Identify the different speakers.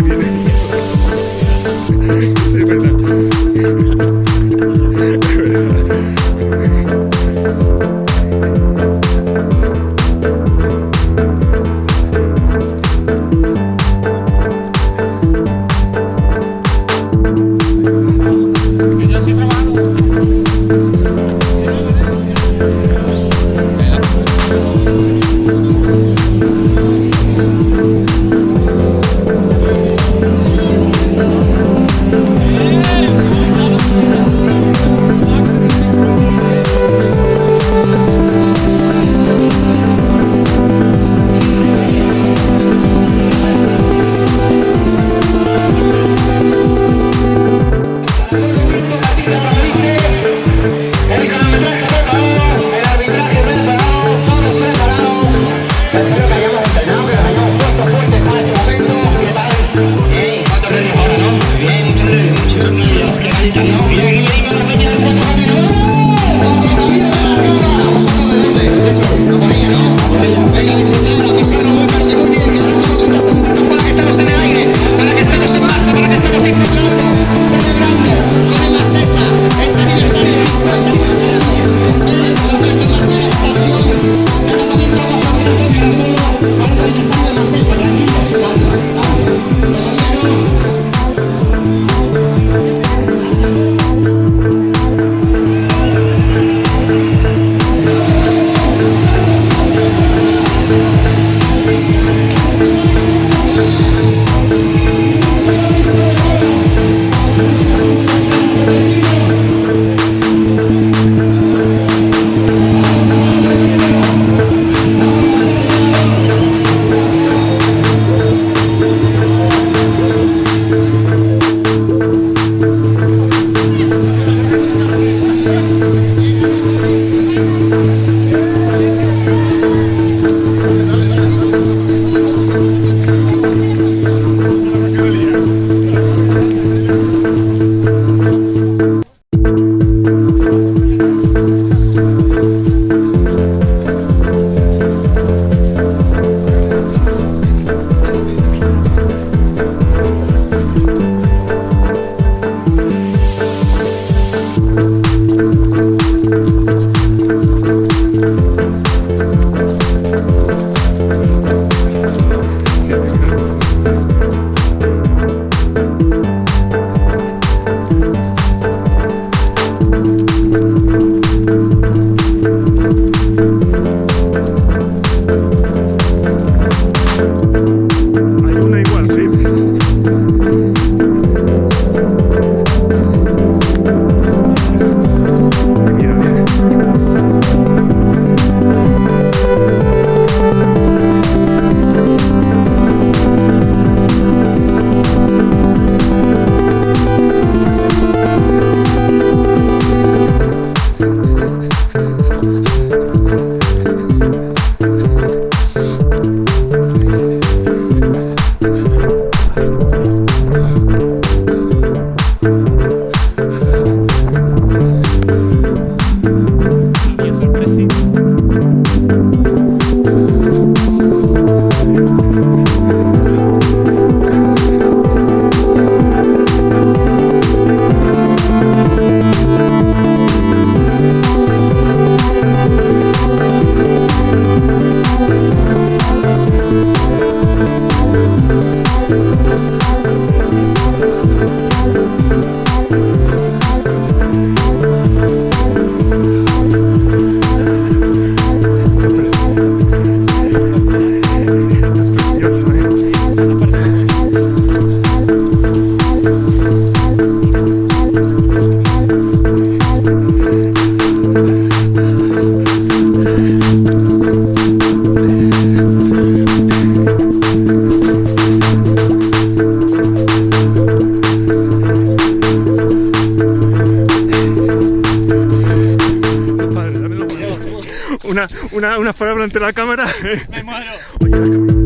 Speaker 1: Have you Una, una, unas palabras ante la cámara.
Speaker 2: Me muero.
Speaker 3: Oye, la cámara.